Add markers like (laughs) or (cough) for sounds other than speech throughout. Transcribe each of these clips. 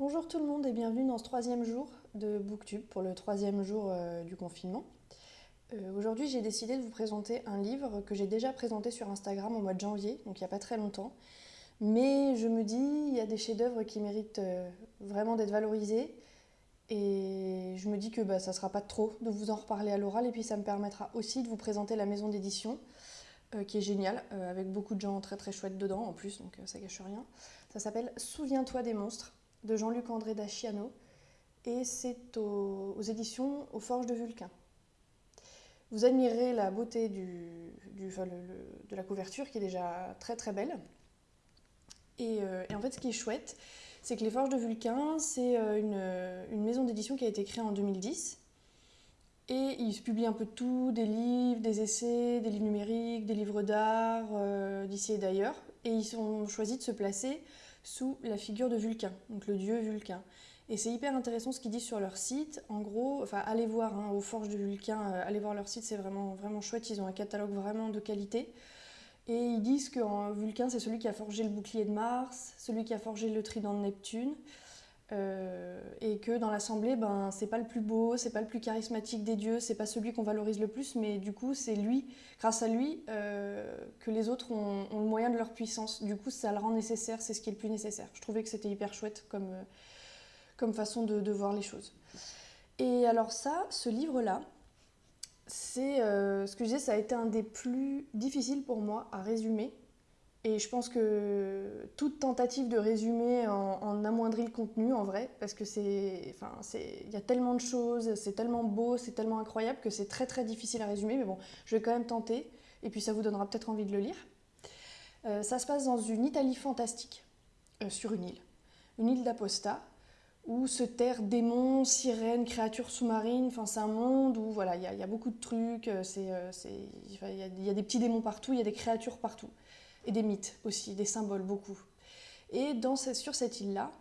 Bonjour tout le monde et bienvenue dans ce troisième jour de Booktube pour le troisième jour euh, du confinement. Euh, Aujourd'hui j'ai décidé de vous présenter un livre que j'ai déjà présenté sur Instagram au mois de janvier, donc il n'y a pas très longtemps. Mais je me dis, il y a des chefs-d'œuvre qui méritent euh, vraiment d'être valorisés. Et je me dis que bah, ça ne sera pas trop de vous en reparler à l'oral et puis ça me permettra aussi de vous présenter la maison d'édition qui est géniale, avec beaucoup de gens très très chouettes dedans en plus, donc ça gâche rien. Ça s'appelle Souviens-toi des monstres de Jean-Luc André Daciano et c'est aux, éditions aux Forges de Vulcain. Vous admirez la beauté du, de la couverture qui est déjà très très belle. Et, euh, et en fait, ce qui est chouette, c'est que les Forges de Vulcain, c'est euh, une, une maison d'édition qui a été créée en 2010. Et ils publient un peu tout, des livres, des essais, des livres numériques, des livres d'art, euh, d'ici et d'ailleurs. Et ils ont choisi de se placer sous la figure de Vulcain, donc le dieu Vulcain. Et c'est hyper intéressant ce qu'ils disent sur leur site. En gros, enfin, allez voir hein, aux Forges de Vulcain, euh, allez voir leur site, c'est vraiment, vraiment chouette. Ils ont un catalogue vraiment de qualité. Et ils disent que Vulcain, c'est celui qui a forgé le bouclier de Mars, celui qui a forgé le trident de Neptune. Euh, et que dans l'assemblée, ben, c'est pas le plus beau, c'est pas le plus charismatique des dieux, c'est pas celui qu'on valorise le plus, mais du coup, c'est lui, grâce à lui, euh, que les autres ont, le moyen de leur puissance. Du coup, ça le rend nécessaire, c'est ce qui est le plus nécessaire. Je trouvais que c'était hyper chouette comme, euh, comme façon de, de voir les choses. Et alors, ça, ce livre-là, c'est ce que je disais, ça a été un des plus difficiles pour moi à résumer. Et je pense que toute tentative de résumer en, amoindrit le contenu en vrai, parce que c'est, enfin, c'est, il y a tellement de choses, c'est tellement beau, c'est tellement incroyable que c'est très très difficile à résumer. Mais bon, je vais quand même tenter, et puis ça vous donnera peut-être envie de le lire. Euh, ça se passe dans une Italie fantastique, euh, sur une île, une île d'Aposta, où se terrent démons, sirènes, créatures sous-marines. Enfin, c'est un monde où voilà, il y, a- beaucoup de trucs. euh, C'est, il y a des petits démons partout, il y a des créatures partout. Et des mythes aussi, des symboles, beaucoup. Et sur cette île-là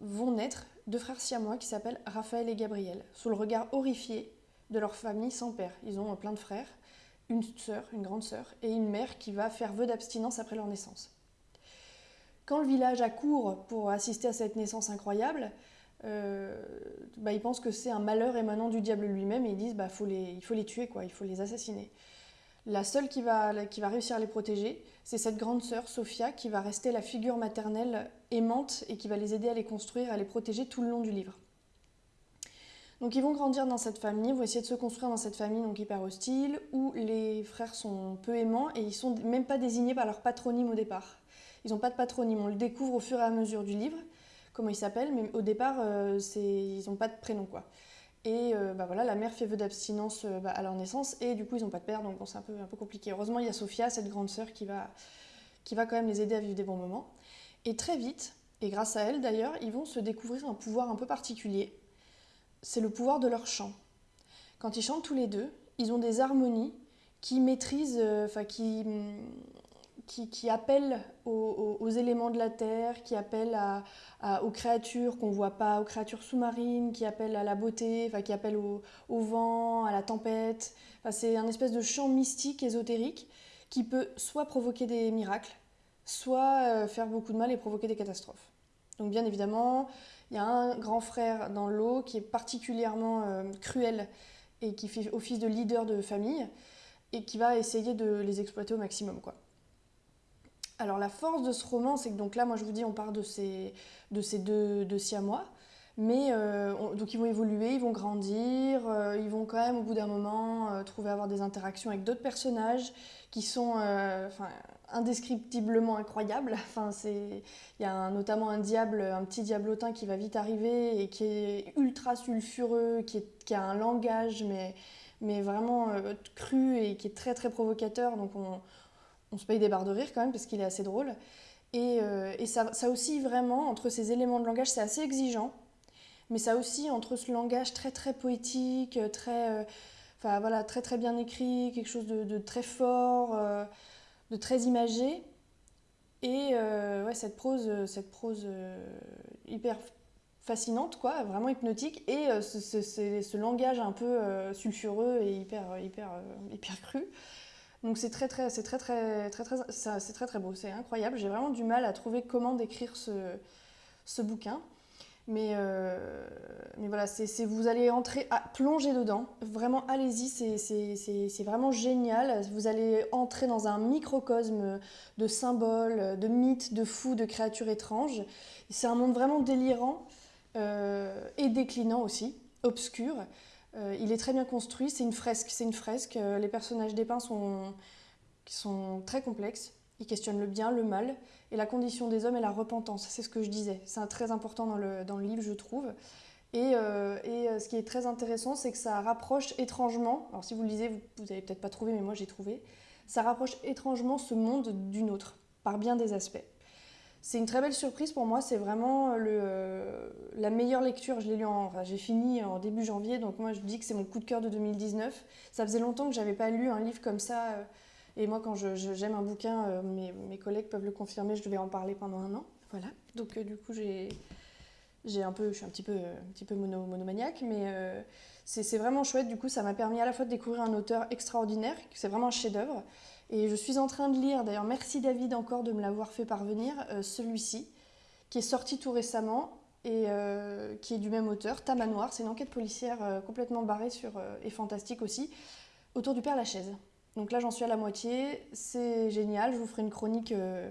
vont naître deux frères siamois qui s'appellent Raphaël et Gabriel, sous le regard horrifié de leur famille sans père. Ils ont plein de frères, une sœur, une grande sœur, et une mère qui va faire vœu d'abstinence après leur naissance. Quand le village accourt pour assister à cette naissance incroyable, euh, bah, ils pensent que c'est un malheur émanant du diable lui-même et ils disent bah, faut les, il faut les tuer, quoi, il faut les assassiner. La seule qui va, réussir à les protéger, c'est cette grande sœur, Sophia, qui va rester la figure maternelle aimante et qui va les aider à les construire, à les protéger tout le long du livre. Donc ils vont grandir dans cette famille, vont essayer de se construire dans cette famille donc hyper hostile, où les frères sont peu aimants et ils sont même pas désignés par leur patronyme au départ. Ils n'ont pas de patronyme, on le découvre au fur et à mesure du livre, comment ils s'appellent, mais au départ, euh, ils n'ont pas de prénom quoi. Et euh, bah voilà, la mère fait vœu d'abstinence euh, bah, à leur naissance et du coup ils n'ont pas de père, donc bon, c'est un peu, un peu compliqué. Heureusement, il y a Sophia, cette grande sœur, qui va, qui va quand même les aider à vivre des bons moments. Et très vite, et grâce à elle d'ailleurs, ils vont se découvrir un pouvoir un peu particulier. C'est le pouvoir de leur chant. Quand ils chantent tous les deux, ils ont des harmonies qui maîtrisent, euh, enfin qui, hum, qui, appellent aux, éléments de la terre, qui à- aux créatures qu'on voit pas, aux créatures sous-marines, qui appellent à la beauté, enfin, qui appellent au, au vent, à la tempête. Enfin, c'est un espèce de chant mystique, ésotérique, qui peut soit provoquer des miracles, soit euh, faire beaucoup de mal et provoquer des catastrophes. Donc bien évidemment, il y a un grand frère dans l'eau qui est particulièrement euh, cruel et qui fait office de leader de famille et qui va essayer de les exploiter au maximum. Quoi. Alors la force de ce roman, c'est que donc là, moi je vous dis, on part de ces, de ces deux, deux siamois, mais euh, on- donc ils vont évoluer, ils vont grandir, euh, ils vont quand même au bout d'un moment euh, trouver à avoir des interactions avec d'autres personnages qui sont indescriptiblement incroyables. (laughs) Enfin, c'est, il y a notamment un diable, un petit diablotin qui va vite arriver et qui est ultra sulfureux, qui, a un langage mais, mais vraiment cru et qui est très très provocateur. Donc on, on se paye des barres de rire quand même parce qu'il est assez drôle. Et, euh, et ça, ça aussi vraiment, entre ces éléments de langage, c'est assez exigeant. Mais ça aussi, entre ce langage très très poétique, très, euh, enfin, voilà, très très bien écrit, quelque chose de, très fort, euh, de très imagé, et euh, ouais, cette prose, cette prose euh, hyper fascinante, quoi, vraiment hypnotique, et euh, ce, ce- ce- ce langage un peu euh, sulfureux et hyper, hyper, euh, hyper cru. Donc c'est très très c'est très très très très c'est très très beau, c'est incroyable. J'ai vraiment du mal à trouver comment décrire ce, ce bouquin. Mais, euh, mais voilà, c'est vous allez entrer, à, plonger dedans. Vraiment, allez-y, c'est vraiment génial. Vous allez entrer dans un microcosme de symboles, de mythes, de fous, de créatures étranges. C'est un monde vraiment délirant euh, et déclinant aussi, obscur. Euh, il est très bien construit, c'est une fresque. C'est une fresque. Les personnages dépeints sont, sont très complexes. Ils questionnent le bien, le mal et la condition des hommes et la repentance. C'est ce que je disais. C'est très important dans le, dans le, livre, je trouve. Et, euh, et, euh, ce qui est très intéressant, c'est que ça rapproche étrangement, alors si vous le lisez, vous n'avez peut-être pas trouvé, mais moi j'ai trouvé, ça rapproche étrangement ce monde d'une autre, par bien des aspects. C'est une très belle surprise pour moi, c'est vraiment le, euh, la meilleure lecture. Je l'ai lu en, enfin, j'ai fini en début janvier, donc moi je dis que c'est mon coup de cœur de 2019. Ça faisait longtemps que j'avais pas lu un livre comme ça. Et moi, quand j'aime un bouquin, euh, mes, mes, collègues peuvent le confirmer, je devais en parler pendant un an. Voilà. Donc, euh, du coup, j'ai. J'ai un peu, je suis un petit peu, un petit peu mono, monomaniaque, mais euh, c'est vraiment chouette. Du coup, ça m'a permis à la fois de découvrir un auteur extraordinaire, c'est vraiment un chef-d'œuvre. Et je suis en train de lire, d'ailleurs, merci David encore de me l'avoir fait parvenir, celui-ci, qui est sorti tout récemment et qui est du même auteur, Tamanoir. C'est une enquête policière complètement barrée sur, et fantastique aussi, autour du Père Lachaise. Donc là, j'en suis à la moitié. C'est génial. Je vous ferai une chronique euh,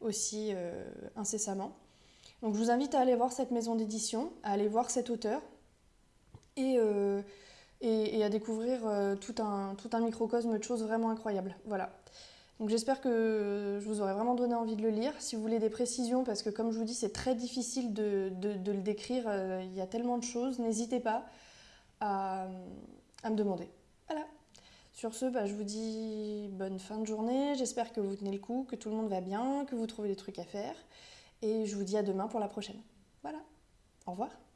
aussi euh, incessamment. Donc je vous invite à aller voir cette maison d'édition, à aller voir cet auteur et, euh, et, à découvrir tout, un, tout un microcosme de choses vraiment incroyables. Voilà. Donc j'espère que je vous aurai vraiment donné envie de le lire. Si vous voulez des précisions, parce que comme je vous dis, c'est très difficile de, de, le décrire, il y a tellement de choses, n'hésitez pas à, à me demander. Voilà. Sur ce, bah, je vous dis bonne fin de journée. J'espère que vous tenez le coup, que tout le monde va bien, que vous trouvez des trucs à faire. Et je vous dis à demain pour la prochaine. Voilà. Au revoir.